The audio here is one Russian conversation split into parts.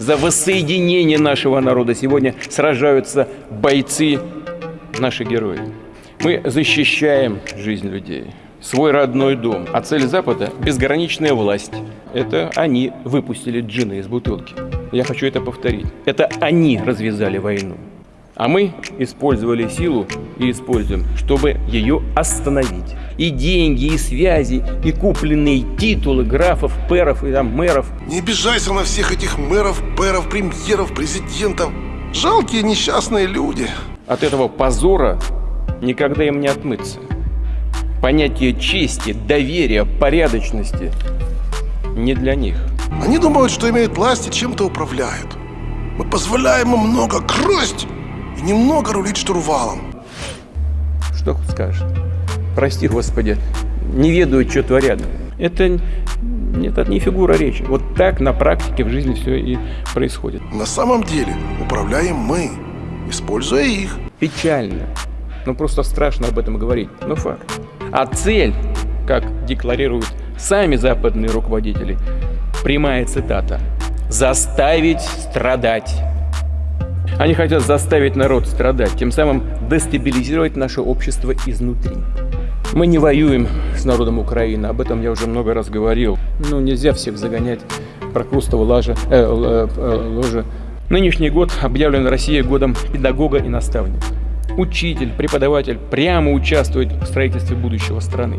за воссоединение нашего народа сегодня сражаются бойцы, наши герои. Мы защищаем жизнь людей, свой родной дом. А цель Запада – безграничная власть. Это они выпустили джина из бутылки. Я хочу это повторить. Это они развязали войну. А мы использовали силу и используем, чтобы ее остановить. И деньги, и связи, и купленные титулы графов, перов и там мэров. Не обижайся на всех этих мэров, пэров, премьеров, президентов. Жалкие несчастные люди. От этого позора никогда им не отмыться. Понятие чести, доверия, порядочности не для них. Они думают, что имеют власть и чем-то управляют. Мы позволяем им много красть и немного рулить штурвалом. Что скажешь? Прости, Господи, не ведают, что творят. Это, это не фигура речи. Вот так на практике в жизни все и происходит. На самом деле управляем мы, используя их. Печально. Ну просто страшно об этом говорить, но факт. А цель, как декларируют сами западные руководители, прямая цитата, заставить страдать. Они хотят заставить народ страдать, тем самым дестабилизировать наше общество изнутри. Мы не воюем с народом Украины, об этом я уже много раз говорил. Ну, нельзя всех загонять прокрустово лажа, э, э, э, ложа. Нынешний год объявлен Россией годом педагога и наставника. Учитель, преподаватель прямо участвует в строительстве будущего страны.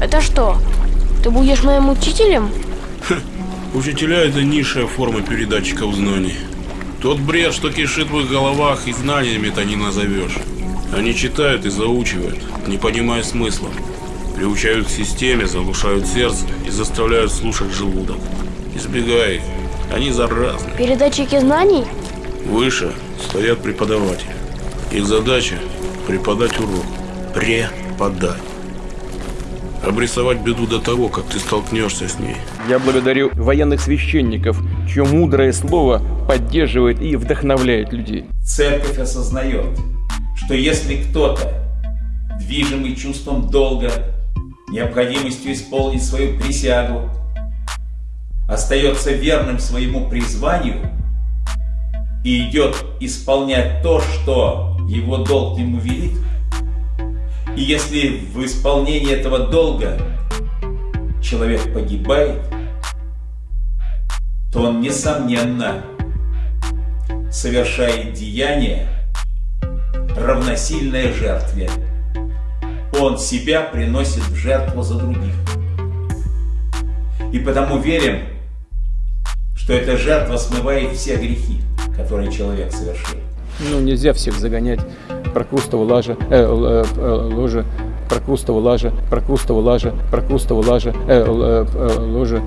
Это что? Ты будешь моим учителем? Учителя – это низшая форма передатчиков знаний. Тот бред, что кишит в их головах, и знаниями это не назовешь. Они читают и заучивают, не понимая смысла. Приучают к системе, заглушают сердце и заставляют слушать желудок. Избегай их, они заразны. Передатчики знаний? Выше стоят преподаватели. Их задача – преподать урок. Преподать. Обрисовать беду до того, как ты столкнешься с ней. Я благодарю военных священников, чье мудрое слово поддерживает и вдохновляет людей. Церковь осознает, что если кто-то, движимый чувством долга, необходимостью исполнить свою присягу, остается верным своему призванию и идет исполнять то, что его долг ему велит, и если в исполнении этого долга человек погибает, то он, несомненно, совершает деяние, равносильное жертве. Он себя приносит в жертву за других. И потому верим, что эта жертва смывает все грехи, которые человек совершил. Ну, нельзя всех загонять прокрустово лажа, э, э, э, ложа, прокрустово лажа, прокрустово лажа, прокрустово лажа, э, э, э, ложа,